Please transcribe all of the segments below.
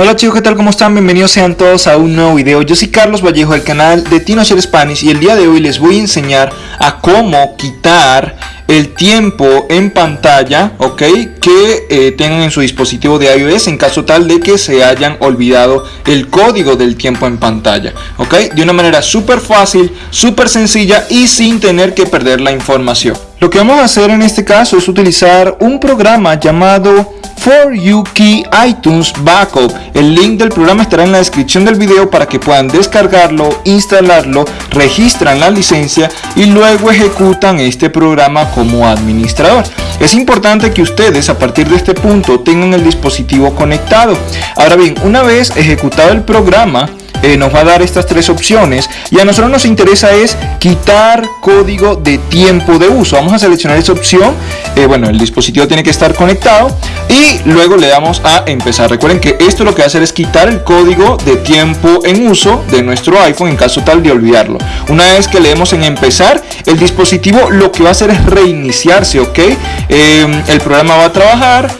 Hola chicos, ¿qué tal? ¿Cómo están? Bienvenidos sean todos a un nuevo video. Yo soy Carlos Vallejo del canal de TinoShare Spanish y el día de hoy les voy a enseñar a cómo quitar el tiempo en pantalla, ok, que eh, tengan en su dispositivo de iOS en caso tal de que se hayan olvidado el código del tiempo en pantalla, ok, de una manera súper fácil, súper sencilla y sin tener que perder la información. Lo que vamos a hacer en este caso es utilizar un programa llamado For You Key iTunes Backup. El link del programa estará en la descripción del video para que puedan descargarlo, instalarlo, registran la licencia y luego ejecutan este programa como administrador. Es importante que ustedes a partir de este punto tengan el dispositivo conectado. Ahora bien, una vez ejecutado el programa, eh, nos va a dar estas tres opciones. Y a nosotros nos interesa es quitar código de tiempo de uso. Vamos a seleccionar esa opción. Eh, bueno el dispositivo tiene que estar conectado. Y luego le damos a empezar. Recuerden que esto lo que va a hacer es quitar el código de tiempo en uso de nuestro iPhone en caso tal de olvidarlo. Una vez que le demos en empezar el dispositivo lo que va a hacer es reiniciarse ok eh, el programa va a trabajar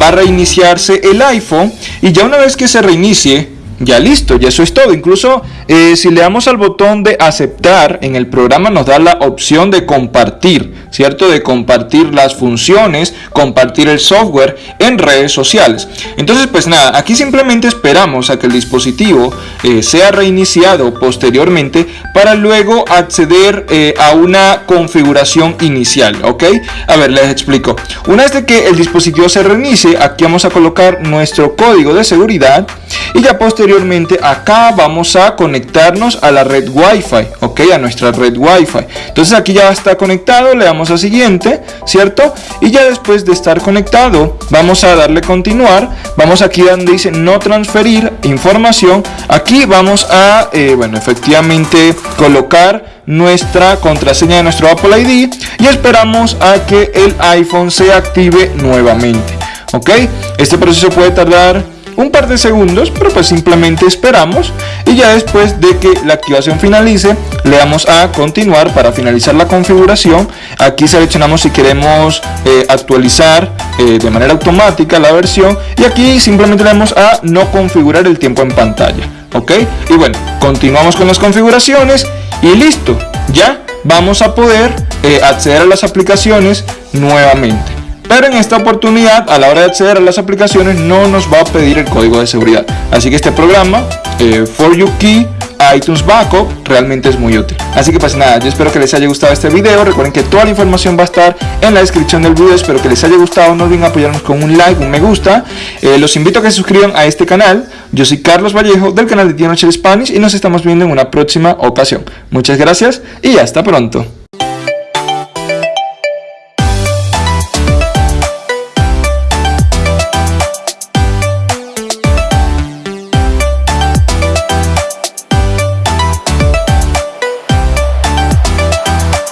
va a reiniciarse el iPhone. Y ya una vez que se reinicie ya listo, ya eso es todo. Incluso eh, si le damos al botón de aceptar en el programa nos da la opción de compartir, ¿cierto? De compartir las funciones, compartir el software en redes sociales. Entonces pues nada, aquí simplemente esperamos a que el dispositivo eh, sea reiniciado posteriormente para luego acceder eh, a una configuración inicial, ¿ok? A ver, les explico. Una vez que el dispositivo se reinicie, aquí vamos a colocar nuestro código de seguridad y ya posteriormente acá vamos a conectarnos a la red wifi ok a nuestra red wifi. Entonces aquí ya está conectado le damos a siguiente cierto y ya después de estar conectado vamos a darle continuar. Vamos aquí donde dice no transferir información. Aquí vamos a eh, bueno efectivamente colocar nuestra contraseña de nuestro Apple ID y esperamos a que el iPhone se active nuevamente ok este proceso puede tardar un par de segundos, pero pues simplemente esperamos y ya después de que la activación finalice, le damos a continuar para finalizar la configuración. Aquí seleccionamos si queremos eh, actualizar eh, de manera automática la versión y aquí simplemente le damos a no configurar el tiempo en pantalla. Ok, y bueno, continuamos con las configuraciones y listo, ya vamos a poder eh, acceder a las aplicaciones nuevamente pero en esta oportunidad a la hora de acceder a las aplicaciones no nos va a pedir el código de seguridad. Así que este programa eh, For You Key iTunes Backup realmente es muy útil. Así que pues nada yo espero que les haya gustado este video. Recuerden que toda la información va a estar en la descripción del video. Espero que les haya gustado. No olviden apoyarnos con un like un me gusta. Eh, los invito a que se suscriban a este canal. Yo soy Carlos Vallejo del canal de Tino Spanish y nos estamos viendo en una próxima ocasión. Muchas gracias y hasta pronto